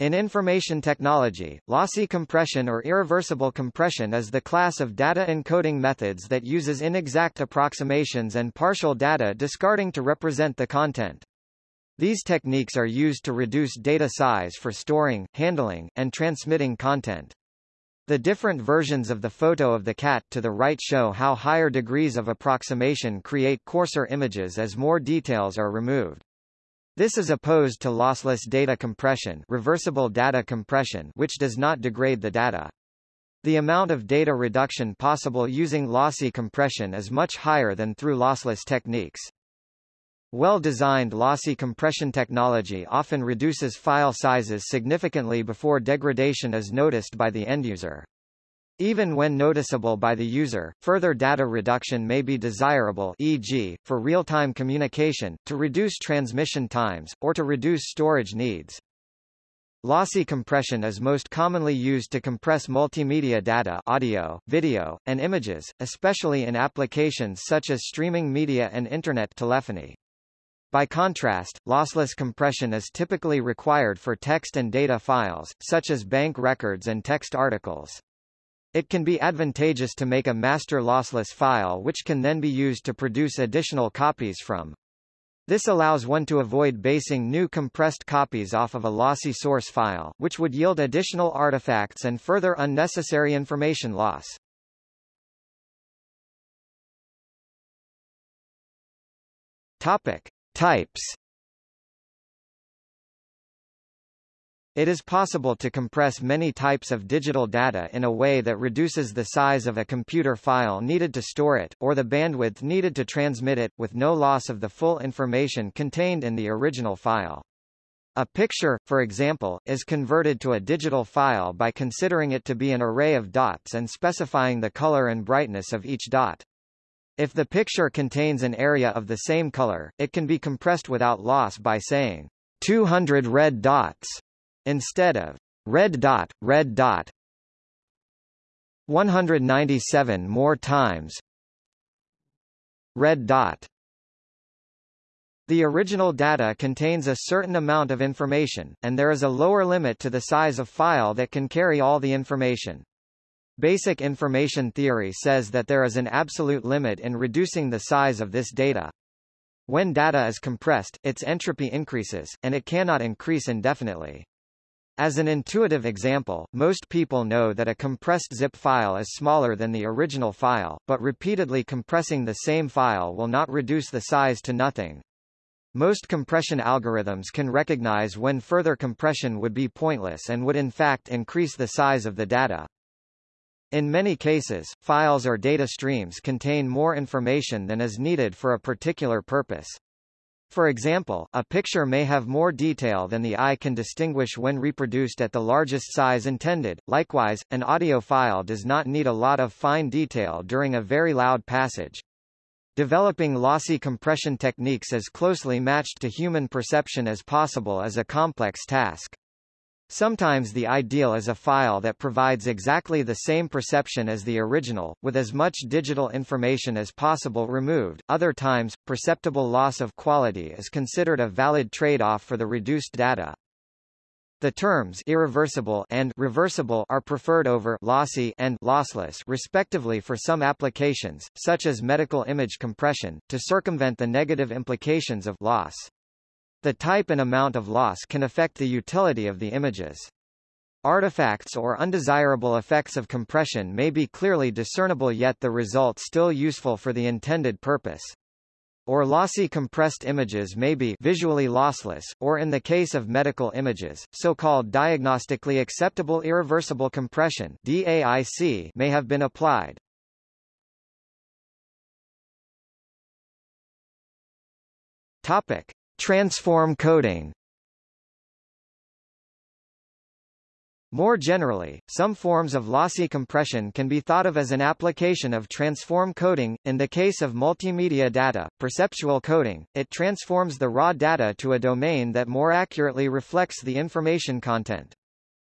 In information technology, lossy compression or irreversible compression is the class of data encoding methods that uses inexact approximations and partial data discarding to represent the content. These techniques are used to reduce data size for storing, handling, and transmitting content. The different versions of the photo of the cat to the right show how higher degrees of approximation create coarser images as more details are removed. This is opposed to lossless data compression reversible data compression which does not degrade the data. The amount of data reduction possible using lossy compression is much higher than through lossless techniques. Well-designed lossy compression technology often reduces file sizes significantly before degradation is noticed by the end user. Even when noticeable by the user, further data reduction may be desirable e.g., for real-time communication, to reduce transmission times, or to reduce storage needs. Lossy compression is most commonly used to compress multimedia data audio, video, and images, especially in applications such as streaming media and Internet telephony. By contrast, lossless compression is typically required for text and data files, such as bank records and text articles. It can be advantageous to make a master lossless file which can then be used to produce additional copies from. This allows one to avoid basing new compressed copies off of a lossy source file, which would yield additional artifacts and further unnecessary information loss. Topic. Types It is possible to compress many types of digital data in a way that reduces the size of a computer file needed to store it, or the bandwidth needed to transmit it, with no loss of the full information contained in the original file. A picture, for example, is converted to a digital file by considering it to be an array of dots and specifying the color and brightness of each dot. If the picture contains an area of the same color, it can be compressed without loss by saying 200 red dots Instead of red dot, red dot 197 more times red dot the original data contains a certain amount of information, and there is a lower limit to the size of file that can carry all the information. Basic information theory says that there is an absolute limit in reducing the size of this data. When data is compressed, its entropy increases, and it cannot increase indefinitely. As an intuitive example, most people know that a compressed zip file is smaller than the original file, but repeatedly compressing the same file will not reduce the size to nothing. Most compression algorithms can recognize when further compression would be pointless and would in fact increase the size of the data. In many cases, files or data streams contain more information than is needed for a particular purpose. For example, a picture may have more detail than the eye can distinguish when reproduced at the largest size intended. Likewise, an audio file does not need a lot of fine detail during a very loud passage. Developing lossy compression techniques as closely matched to human perception as possible is a complex task. Sometimes the ideal is a file that provides exactly the same perception as the original, with as much digital information as possible removed. Other times, perceptible loss of quality is considered a valid trade-off for the reduced data. The terms irreversible and reversible are preferred over lossy and lossless respectively for some applications, such as medical image compression, to circumvent the negative implications of loss. The type and amount of loss can affect the utility of the images. Artifacts or undesirable effects of compression may be clearly discernible yet the result still useful for the intended purpose. Or lossy compressed images may be visually lossless, or in the case of medical images, so-called diagnostically acceptable irreversible compression DAIC may have been applied. Topic. Transform coding More generally, some forms of lossy compression can be thought of as an application of transform coding. In the case of multimedia data, perceptual coding, it transforms the raw data to a domain that more accurately reflects the information content.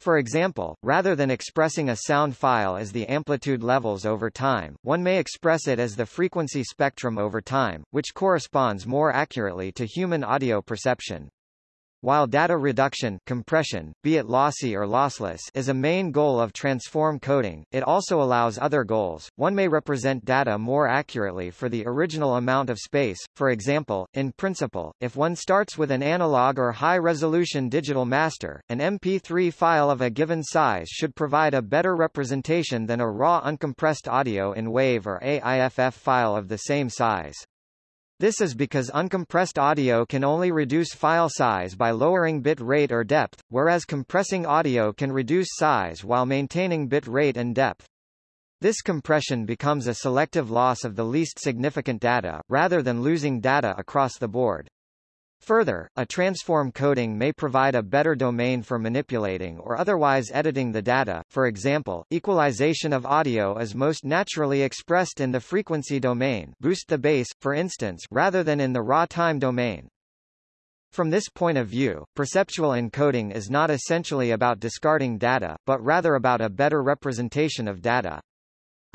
For example, rather than expressing a sound file as the amplitude levels over time, one may express it as the frequency spectrum over time, which corresponds more accurately to human audio perception. While data reduction compression, be it lossy or lossless is a main goal of transform coding, it also allows other goals. One may represent data more accurately for the original amount of space, for example, in principle, if one starts with an analog or high-resolution digital master, an MP3 file of a given size should provide a better representation than a raw uncompressed audio in WAV or AIFF file of the same size. This is because uncompressed audio can only reduce file size by lowering bit rate or depth, whereas compressing audio can reduce size while maintaining bit rate and depth. This compression becomes a selective loss of the least significant data, rather than losing data across the board. Further, a transform coding may provide a better domain for manipulating or otherwise editing the data, for example, equalization of audio is most naturally expressed in the frequency domain boost the bass, for instance rather than in the raw time domain. From this point of view, perceptual encoding is not essentially about discarding data, but rather about a better representation of data.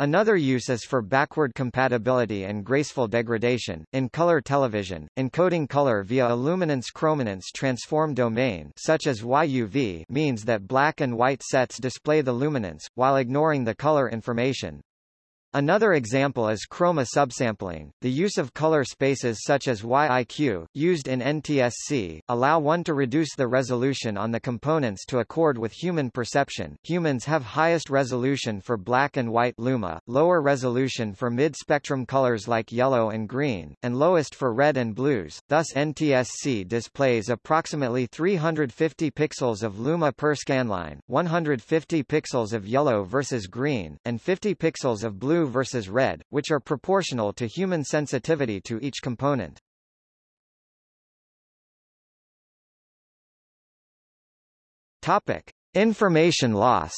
Another use is for backward compatibility and graceful degradation. In color television, encoding color via a luminance-chrominance transform domain such as YUV means that black and white sets display the luminance, while ignoring the color information. Another example is chroma subsampling. The use of color spaces such as YIQ, used in NTSC, allow one to reduce the resolution on the components to accord with human perception. Humans have highest resolution for black and white luma, lower resolution for mid-spectrum colors like yellow and green, and lowest for red and blues. Thus NTSC displays approximately 350 pixels of luma per scanline, 150 pixels of yellow versus green, and 50 pixels of blue blue versus red, which are proportional to human sensitivity to each component. Topic: Information loss.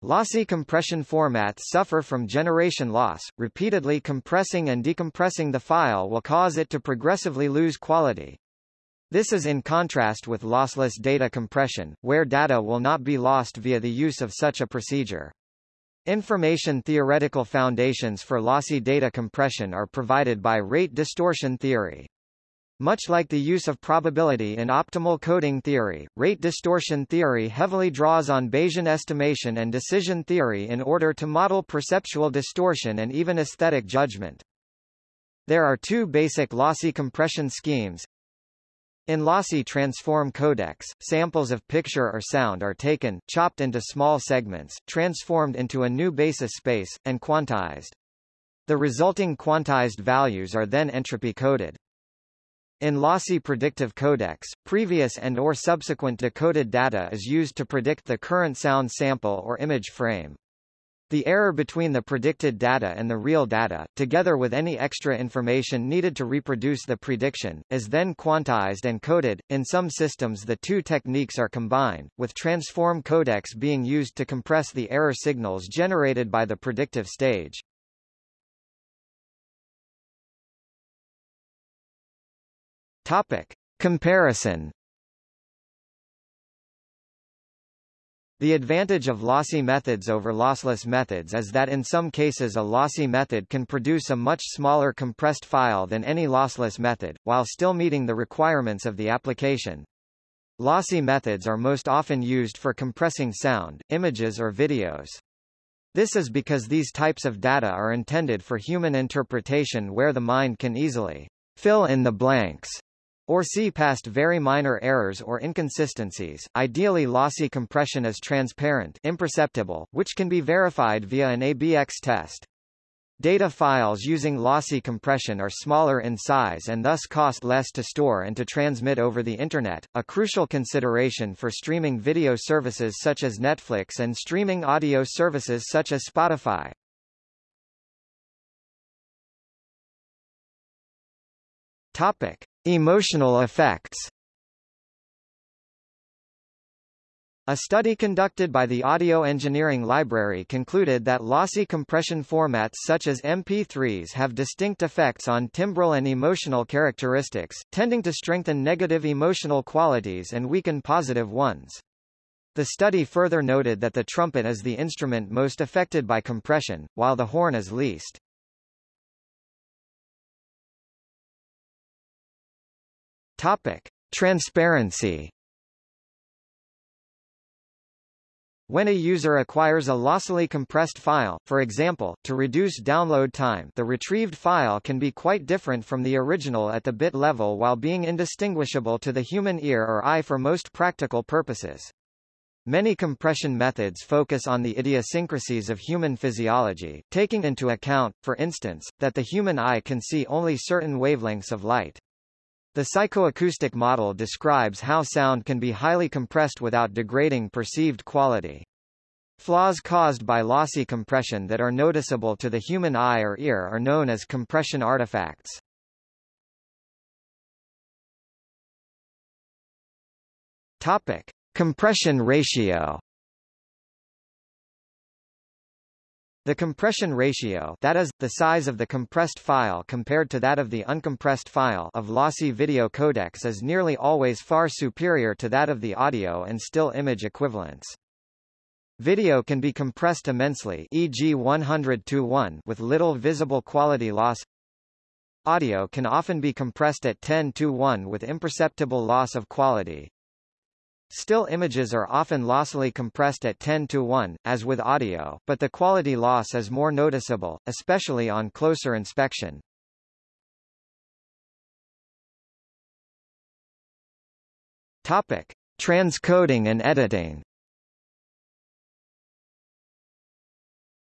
Lossy compression formats suffer from generation loss. Repeatedly compressing and decompressing the file will cause it to progressively lose quality. This is in contrast with lossless data compression, where data will not be lost via the use of such a procedure. Information theoretical foundations for lossy data compression are provided by rate distortion theory. Much like the use of probability in optimal coding theory, rate distortion theory heavily draws on Bayesian estimation and decision theory in order to model perceptual distortion and even aesthetic judgment. There are two basic lossy compression schemes, in lossy transform codecs, samples of picture or sound are taken, chopped into small segments, transformed into a new basis space, and quantized. The resulting quantized values are then entropy coded. In lossy predictive codecs, previous and or subsequent decoded data is used to predict the current sound sample or image frame. The error between the predicted data and the real data, together with any extra information needed to reproduce the prediction, is then quantized and coded. In some systems the two techniques are combined, with transform codecs being used to compress the error signals generated by the predictive stage. Topic. Comparison The advantage of lossy methods over lossless methods is that in some cases a lossy method can produce a much smaller compressed file than any lossless method, while still meeting the requirements of the application. Lossy methods are most often used for compressing sound, images or videos. This is because these types of data are intended for human interpretation where the mind can easily fill in the blanks or see past very minor errors or inconsistencies. Ideally lossy compression is transparent imperceptible, which can be verified via an ABX test. Data files using lossy compression are smaller in size and thus cost less to store and to transmit over the Internet, a crucial consideration for streaming video services such as Netflix and streaming audio services such as Spotify. Topic. Emotional effects A study conducted by the Audio Engineering Library concluded that lossy compression formats such as MP3s have distinct effects on timbral and emotional characteristics, tending to strengthen negative emotional qualities and weaken positive ones. The study further noted that the trumpet is the instrument most affected by compression, while the horn is least. Topic. Transparency When a user acquires a lossily compressed file, for example, to reduce download time the retrieved file can be quite different from the original at the bit level while being indistinguishable to the human ear or eye for most practical purposes. Many compression methods focus on the idiosyncrasies of human physiology, taking into account, for instance, that the human eye can see only certain wavelengths of light. The psychoacoustic model describes how sound can be highly compressed without degrading perceived quality. Flaws caused by lossy compression that are noticeable to the human eye or ear are known as compression artifacts. Topic: Compression ratio The compression ratio that is, the size of the compressed file compared to that of the uncompressed file of lossy video codecs is nearly always far superior to that of the audio and still image equivalents. Video can be compressed immensely e.g. 100 to 1 with little visible quality loss. Audio can often be compressed at 10 to 1 with imperceptible loss of quality. Still images are often lossily compressed at 10 to 1, as with audio, but the quality loss is more noticeable, especially on closer inspection. Topic: Transcoding and editing.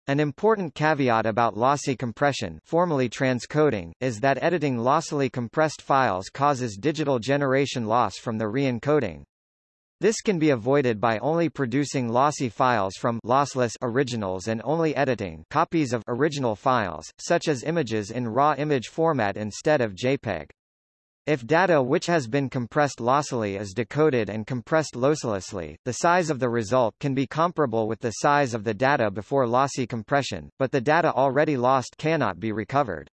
An important caveat about lossy compression formally transcoding, is that editing lossily compressed files causes digital generation loss from the re-encoding. This can be avoided by only producing lossy files from lossless originals and only editing copies of original files, such as images in raw image format instead of JPEG. If data which has been compressed lossily is decoded and compressed losslessly, the size of the result can be comparable with the size of the data before lossy compression, but the data already lost cannot be recovered.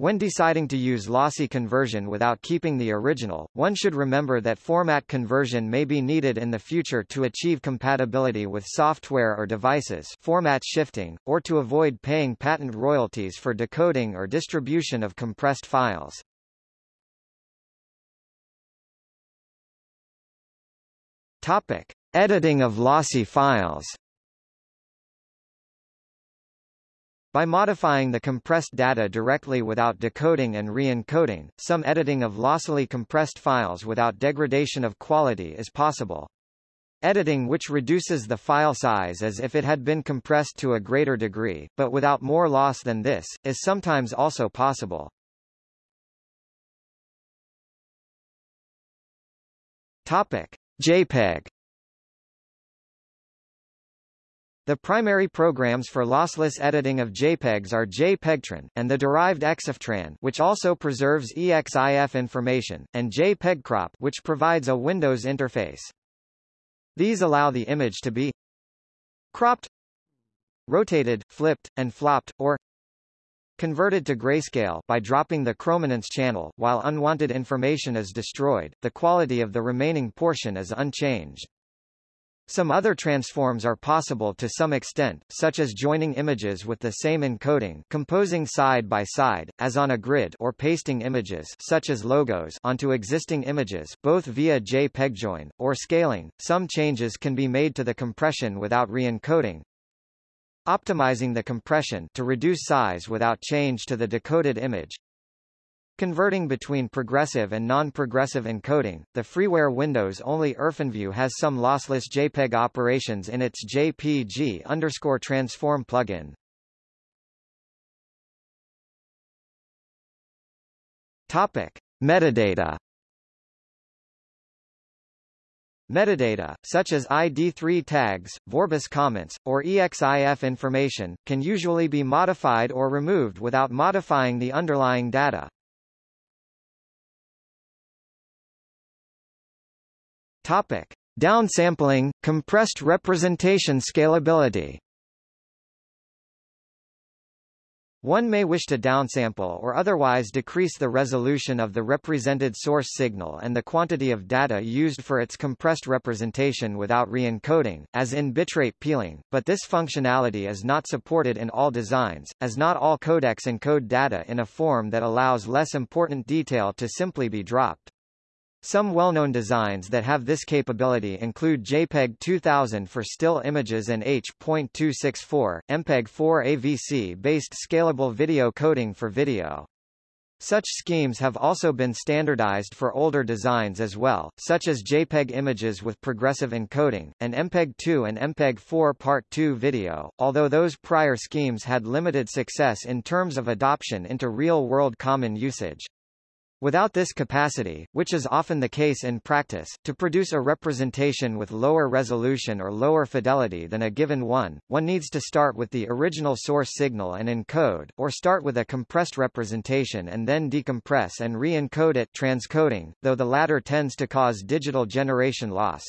When deciding to use lossy conversion without keeping the original, one should remember that format conversion may be needed in the future to achieve compatibility with software or devices format shifting, or to avoid paying patent royalties for decoding or distribution of compressed files. Topic. Editing of lossy files By modifying the compressed data directly without decoding and re-encoding, some editing of lossily compressed files without degradation of quality is possible. Editing which reduces the file size as if it had been compressed to a greater degree, but without more loss than this, is sometimes also possible. Topic. JPEG The primary programs for lossless editing of JPEGs are JPEGTRAN, and the derived EXIFTRAN which also preserves EXIF information, and JPEGCROP which provides a Windows interface. These allow the image to be cropped, rotated, flipped, and flopped, or converted to grayscale by dropping the chrominance channel, while unwanted information is destroyed, the quality of the remaining portion is unchanged. Some other transforms are possible to some extent, such as joining images with the same encoding composing side by side, as on a grid or pasting images such as logos onto existing images, both via JPEG join, or scaling. Some changes can be made to the compression without re-encoding, optimizing the compression to reduce size without change to the decoded image, Converting between progressive and non-progressive encoding, the freeware Windows-only IrfanView has some lossless JPEG operations in its JPG underscore transform plugin. Topic: Metadata. Metadata, such as ID3 tags, Vorbis comments, or EXIF information, can usually be modified or removed without modifying the underlying data. Topic: Downsampling, compressed representation scalability. One may wish to downsample or otherwise decrease the resolution of the represented source signal and the quantity of data used for its compressed representation without re-encoding, as in bitrate peeling, but this functionality is not supported in all designs, as not all codecs encode data in a form that allows less important detail to simply be dropped. Some well-known designs that have this capability include JPEG 2000 for still images and H.264, MPEG-4 AVC-based scalable video coding for video. Such schemes have also been standardized for older designs as well, such as JPEG images with progressive encoding, and MPEG-2 and MPEG-4 Part 2 video, although those prior schemes had limited success in terms of adoption into real-world common usage. Without this capacity, which is often the case in practice, to produce a representation with lower resolution or lower fidelity than a given one, one needs to start with the original source signal and encode, or start with a compressed representation and then decompress and re-encode it transcoding, though the latter tends to cause digital generation loss.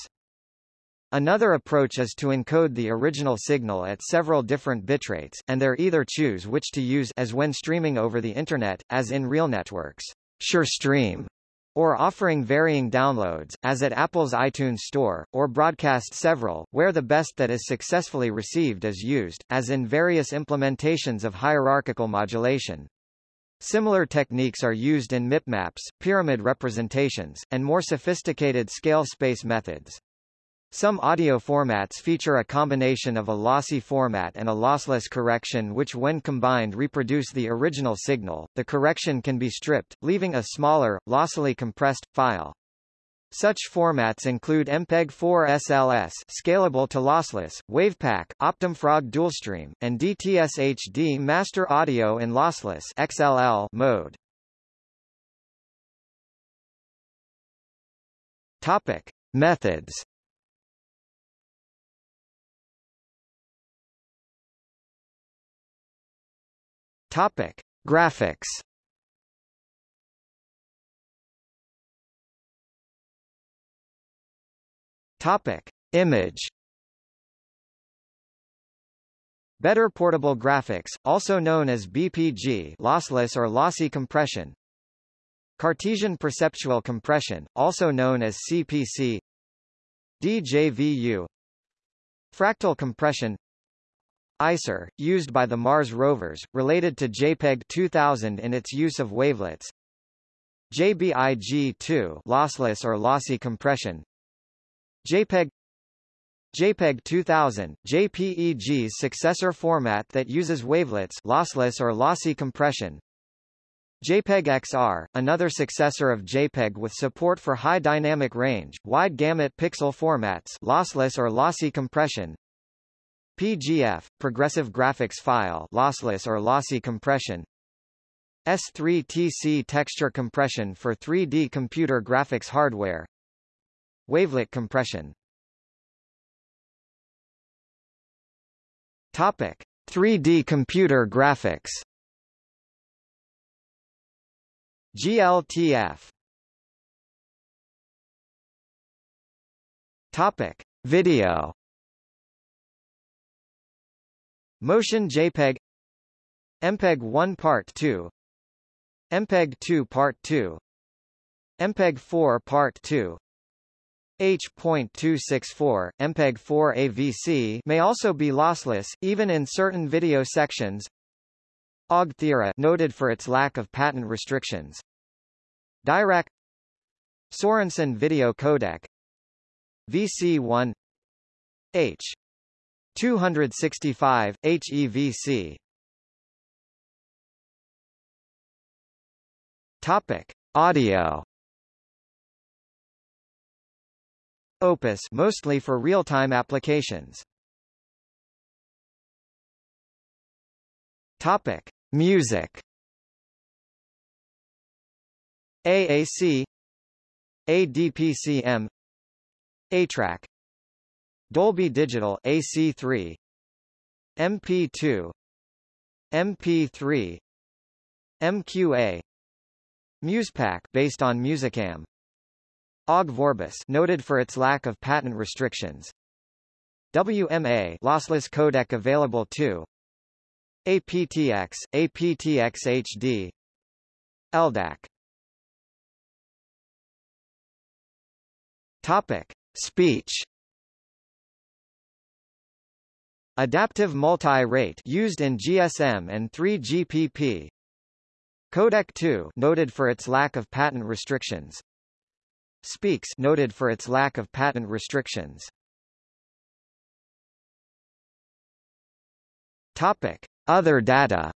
Another approach is to encode the original signal at several different bitrates, and there either choose which to use as when streaming over the Internet, as in RealNetworks. SureStream, or offering varying downloads, as at Apple's iTunes Store, or broadcast several, where the best that is successfully received is used, as in various implementations of hierarchical modulation. Similar techniques are used in MIPMAPs, pyramid representations, and more sophisticated scale space methods. Some audio formats feature a combination of a lossy format and a lossless correction which when combined reproduce the original signal. The correction can be stripped, leaving a smaller, lossily compressed, file. Such formats include MPEG-4 SLS scalable to lossless, WavPack, OptimFrog DualStream, and DTS HD Master Audio in lossless XLL mode. Topic: Methods Topic: Graphics. Topic: Image. Better portable graphics, also known as BPG, lossless or lossy compression. Cartesian perceptual compression, also known as CPC. DJVU. Fractal compression ICER, used by the Mars rovers, related to JPEG 2000 in its use of wavelets. JBIG2 lossless or lossy compression. JPEG JPEG 2000, JPEG's successor format that uses wavelets lossless or lossy compression. JPEG XR, another successor of JPEG with support for high dynamic range, wide gamut pixel formats lossless or lossy compression. PGF, Progressive Graphics File lossless or lossy compression. S3TC texture compression for 3D computer graphics hardware. Wavelet compression. Topic 3D computer graphics. GLTF Topic Video Motion JPEG. MPEG 1 Part 2 MPEG 2 Part 2 MPEG 4 Part 2 H.264, MPEG-4 AVC may also be lossless, even in certain video sections. OGG Theora noted for its lack of patent restrictions. Dirac. Sorenson Video Codec. VC1 H 265, HEVC Topic. Audio Opus mostly for real-time applications. Topic: Music. AAC ADPCM ATRAC Dolby Digital AC3 MP2 MP3 MQA Musepack based on Musicam. Ogg Vorbis noted for its lack of patent restrictions. WMA lossless codec available too APTX APTX HD LDAC Topic. Speech Adaptive multi-rate used in GSM and 3GPP. Codec 2 noted for its lack of patent restrictions. Speex noted for its lack of patent restrictions. Topic. Other data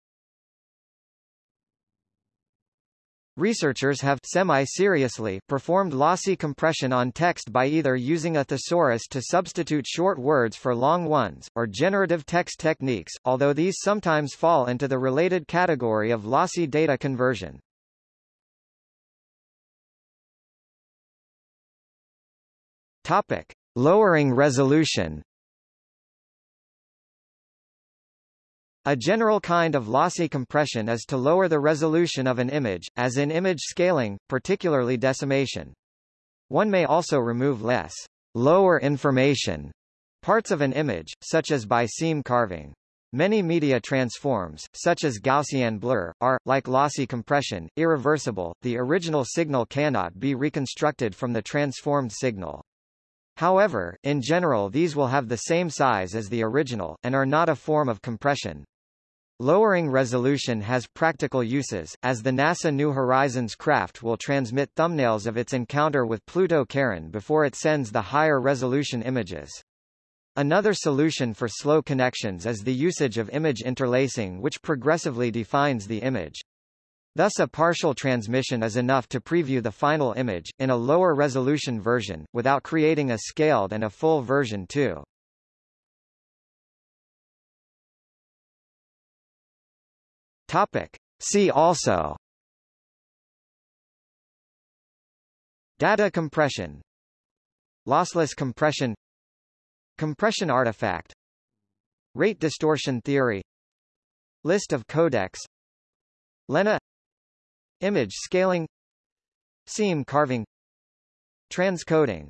Researchers have semi-seriously performed lossy compression on text by either using a thesaurus to substitute short words for long ones, or generative text techniques, although these sometimes fall into the related category of lossy data conversion. Topic. Lowering resolution A general kind of lossy compression is to lower the resolution of an image, as in image scaling, particularly decimation. One may also remove less lower information parts of an image, such as by seam carving. Many media transforms, such as Gaussian blur, are, like lossy compression, irreversible, the original signal cannot be reconstructed from the transformed signal. However, in general these will have the same size as the original, and are not a form of compression. Lowering resolution has practical uses, as the NASA New Horizons craft will transmit thumbnails of its encounter with Pluto Charon before it sends the higher resolution images. Another solution for slow connections is the usage of image interlacing which progressively defines the image. Thus a partial transmission is enough to preview the final image, in a lower resolution version, without creating a scaled and a full version too. Topic. See also. Data compression. Lossless compression. Compression artifact. Rate distortion theory. List of codecs. Lena. Image scaling. Seam carving. Transcoding.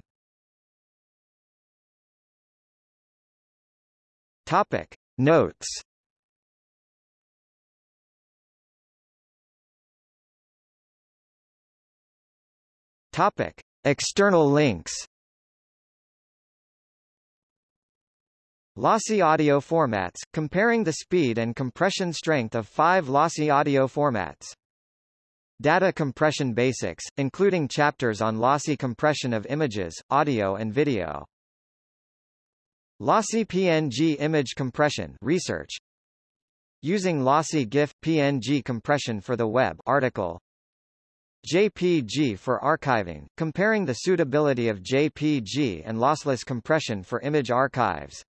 Topic. Notes Topic. External links Lossy audio formats, comparing the speed and compression strength of five lossy audio formats. Data compression basics, including chapters on lossy compression of images, audio and video. Lossy PNG image compression research. Using lossy GIF PNG compression for the web article. JPG for archiving, comparing the suitability of JPG and lossless compression for image archives.